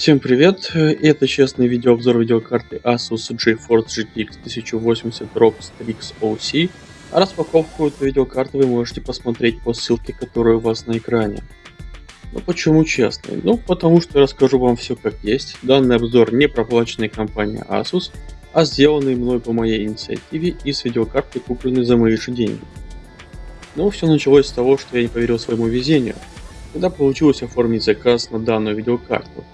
Всем привет! Это честный видеообзор видеокарты Asus GeForce GTX 1080 ROG Strix OC. Распаковку этой видеокарты вы можете посмотреть по ссылке, которая у вас на экране. Ну почему честный? Ну потому что я расскажу вам все как есть. Данный обзор не проплаченный компанией Asus, а сделанный мной по моей инициативе и с видеокарты купленной за мои же деньги. Но все началось с того, что я не поверил своему везению, когда получилось оформить заказ на данную видеокарту.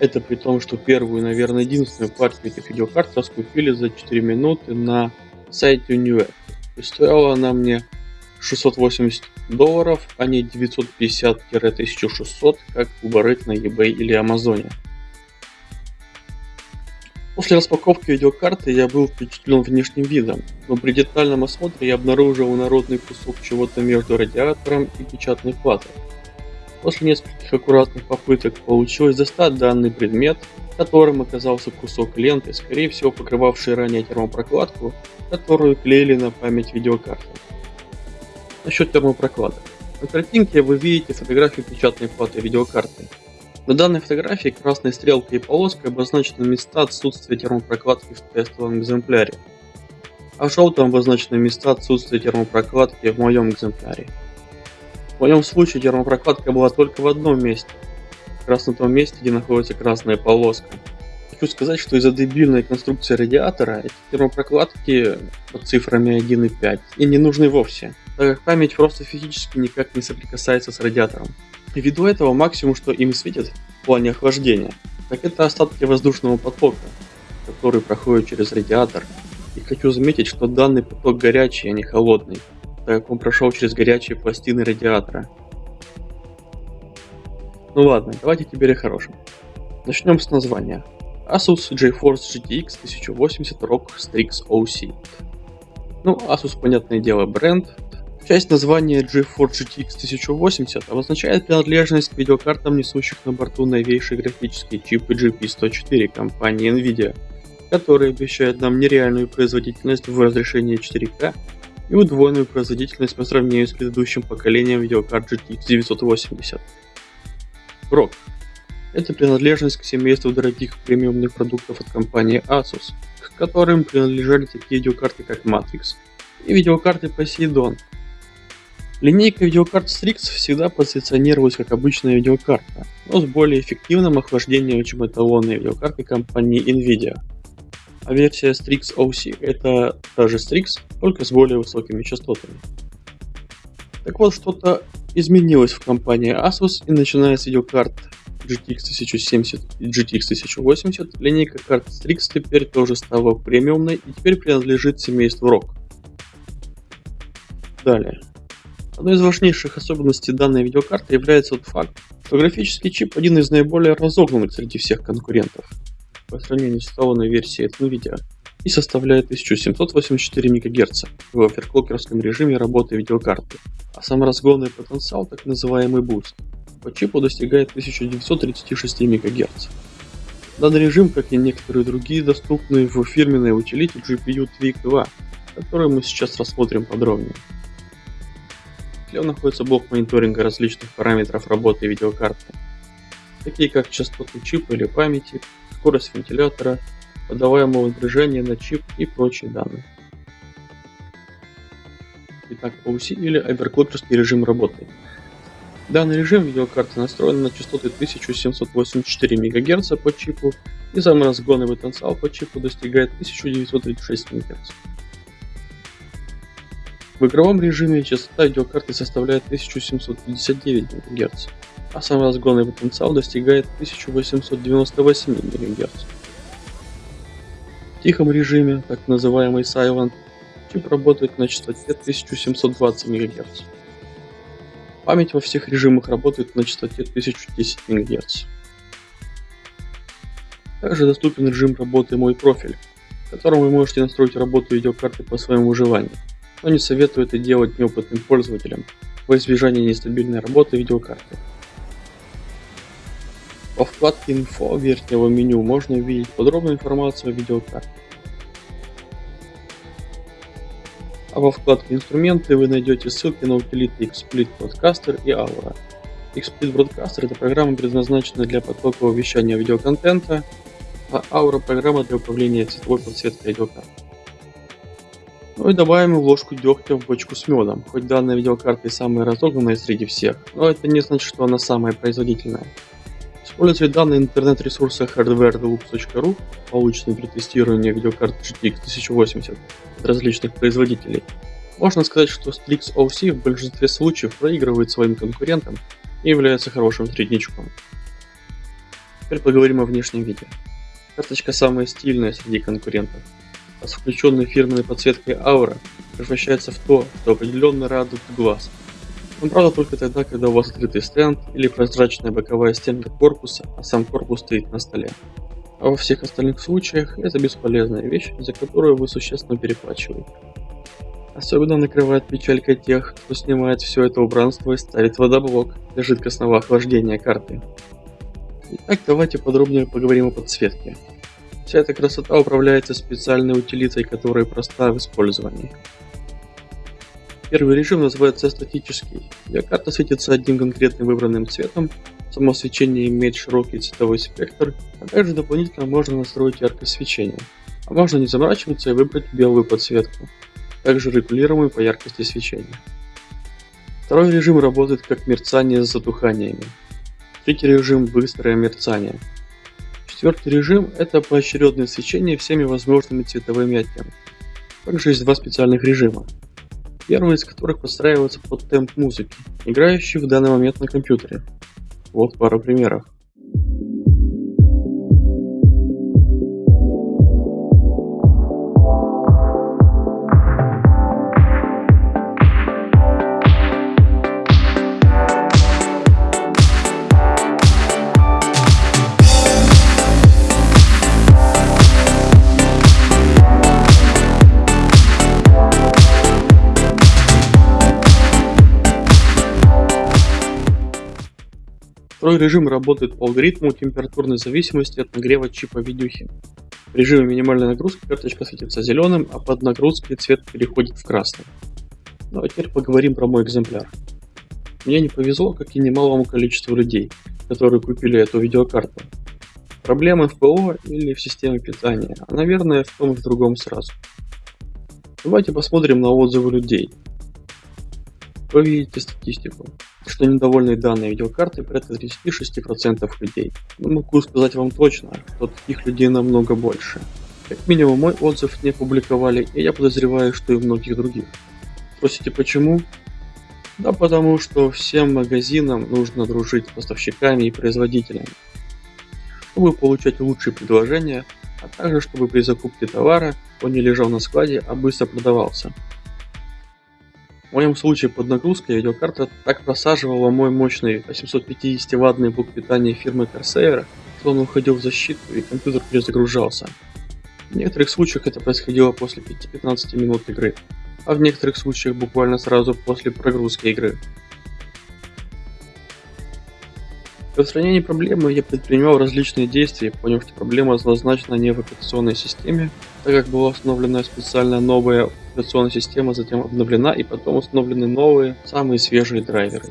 Это при том, что первую, наверное, единственную партию этих видеокарт раскупили за 4 минуты на сайте Newegg. И стоила она мне 680 долларов, а не 950-1600, как уборыть на eBay или Амазоне. После распаковки видеокарты я был впечатлен внешним видом, но при детальном осмотре я обнаружил народный кусок чего-то между радиатором и печатной платой. После нескольких аккуратных попыток получилось достать данный предмет, которым оказался кусок ленты, скорее всего покрывавший ранее термопрокладку, которую клеили на память видеокарты. Насчет термопрокладок. На картинке вы видите фотографию печатной платы видеокарты. На данной фотографии красной стрелкой и полоской обозначены места отсутствия термопрокладки в тестовом экземпляре, а желтым обозначены места отсутствия термопрокладки в моем экземпляре. В моем случае термопрокладка была только в одном месте, как раз на том месте, где находится красная полоска. Хочу сказать, что из-за дебильной конструкции радиатора эти термопрокладки под цифрами 1 и 5 и не нужны вовсе, так как память просто физически никак не соприкасается с радиатором. И ввиду этого максимум, что им светит в плане охлаждения, так это остатки воздушного потока, который проходит через радиатор. И хочу заметить, что данный поток горячий, а не холодный так как он прошел через горячие пластины радиатора. Ну ладно, давайте теперь о хорошем. Начнем с названия. Asus GeForce GTX 1080 ROG Strix OC. Ну, Asus, понятное дело, бренд. Часть названия GeForce GTX 1080 обозначает принадлежность к видеокартам, несущих на борту новейшие графические чипы GP104 компании Nvidia, которые обещают нам нереальную производительность в разрешении 4К и удвоенную производительность по сравнению с предыдущим поколением видеокарт GTX 980. ROG – это принадлежность к семейству дорогих премиумных продуктов от компании Asus, к которым принадлежали такие видеокарты как Matrix и видеокарты Poseidon. Линейка видеокарт Strix всегда позиционировалась как обычная видеокарта, но с более эффективным охлаждением, чем эталонные видеокарты компании Nvidia – а версия Strix OC это та же Strix, только с более высокими частотами. Так вот, что-то изменилось в компании Asus и начиная с видеокарт GTX 1070 и GTX 1080, линейка карт Strix теперь тоже стала премиумной и теперь принадлежит семейству ROG. Далее. Одной из важнейших особенностей данной видеокарты является тот факт, что графический чип один из наиболее разогнанных среди всех конкурентов по сравнению с салонной версией NVIDIA и составляет 1784 МГц в оверклокерском режиме работы видеокарты, а сам разгонный потенциал, так называемый Boost, по чипу достигает 1936 МГц. Данный режим, как и некоторые другие, доступны в фирменной утилите GPU Tweak 2, которую мы сейчас рассмотрим подробнее. Тле находится блок мониторинга различных параметров работы видеокарты, такие как частоту чипа или памяти, скорость вентилятора, подаваемого напряжения на чип и прочие данные. Итак, OC или оверклокерский режим работы. Данный режим видеокарты настроен на частоты 1784 МГц по чипу и самый потенциал по чипу достигает 1936 МГц. В игровом режиме частота видеокарты составляет 1759 МГц а сам разгонный потенциал достигает 1898 МГц. Тихом режиме, так называемый Silent, чип работает на частоте 1720 МГц. Память во всех режимах работает на частоте 1010 МГц. Также доступен режим работы «Мой профиль», в котором вы можете настроить работу видеокарты по своему желанию, но не советую это делать неопытным пользователям во избежание нестабильной работы видеокарты. Во вкладке «Инфо» верхнего меню можно увидеть подробную информацию о видеокарте. А во вкладке «Инструменты» вы найдете ссылки на утилиты XSplit Podcaster и Aura. XSplit Broadcaster это программа, предназначенная для потокового вещания видеоконтента, а Aura программа для управления цветовой подсветкой видеокарт. Ну и добавим ложку дегтя в бочку с медом. Хоть данная видеокарта и самая разогнанная среди всех, но это не значит, что она самая производительная. Используя данные интернет-ресурса hardwaredeluxe.ru, полученные при тестировании видеокарт GTX 1080 от различных производителей, можно сказать, что Strix OC в большинстве случаев проигрывает своим конкурентам и является хорошим среднячком. Теперь поговорим о внешнем виде. Карточка самая стильная среди конкурентов, а с включенной фирменной подсветкой Aura превращается в то, что определенно радует глаз. Но правда только тогда, когда у вас открытый стенд или прозрачная боковая стенка корпуса, а сам корпус стоит на столе. А во всех остальных случаях это бесполезная вещь, за которую вы существенно переплачиваете. Особенно накрывает печалька тех, кто снимает все это убранство и ставит водоблок для жидкостного охлаждения карты. Итак, давайте подробнее поговорим о подсветке. Вся эта красота управляется специальной утилитой, которая проста в использовании. Первый режим называется статический. Для карта светится одним конкретным выбранным цветом, само свечение имеет широкий цветовой спектр, а также дополнительно можно настроить яркость свечения. А можно не заморачиваться и выбрать белую подсветку, также регулируемую по яркости свечения. Второй режим работает как мерцание с затуханиями. Третий режим – быстрое мерцание. Четвертый режим – это поочередное свечение всеми возможными цветовыми оттенками. Также есть два специальных режима. Первый из которых подстраивается под темп музыки, играющий в данный момент на компьютере. Вот пара примеров. Второй режим работает по алгоритму температурной зависимости от нагрева чипа видюхи. В режиме минимальной нагрузки карточка светится зеленым, а под нагрузкой цвет переходит в красный. Ну а теперь поговорим про мой экземпляр. Мне не повезло, как и немалому количеству людей, которые купили эту видеокарту. Проблемы в ПО или в системе питания, а наверное в том и в другом сразу. Давайте посмотрим на отзывы людей. Вы видите статистику что недовольны данной видеокартой порядка 36% людей. Но могу сказать вам точно, что таких людей намного больше. Как минимум мой отзыв не публиковали, и я подозреваю, что и многих других. Спросите почему? Да потому что всем магазинам нужно дружить с поставщиками и производителями, чтобы получать лучшие предложения, а также чтобы при закупке товара он не лежал на складе, а быстро продавался. В моем случае под нагрузкой видеокарта так просаживала мой мощный 850 ваттный блок питания фирмы Corsair, что он уходил в защиту и компьютер перезагружался. В некоторых случаях это происходило после 5-15 минут игры, а в некоторых случаях буквально сразу после прогрузки игры. Для устранения проблемы я предпринимал различные действия, поняв, что проблема однозначно не в операционной системе, так как была установлена специальная новая операционная система, затем обновлена и потом установлены новые, самые свежие драйверы.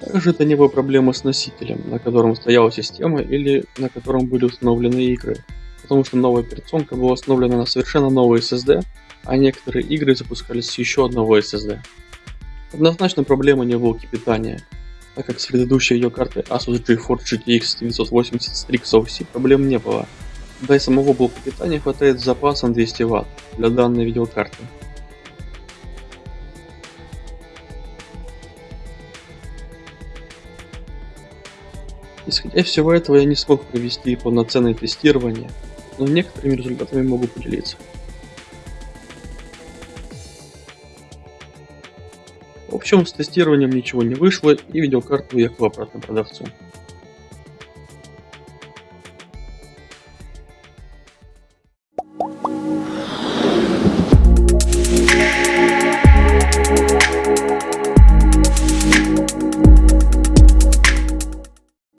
Также это не была проблема с носителем, на котором стояла система или на котором были установлены игры, потому что новая операционка была установлена на совершенно новый SSD, а некоторые игры запускались с еще одного SSD. Однозначно проблема не в блоке питания, так как с предыдущей ее картой Asus GeForce GTX 980 Strix OC проблем не было, да и самого блока питания хватает с запасом 200 Вт для данной видеокарты. Исходя из всего этого я не смог провести полноценное тестирование, но некоторыми результатами могу поделиться. Общем, с тестированием ничего не вышло и видеокарта уехала обратно продавцу.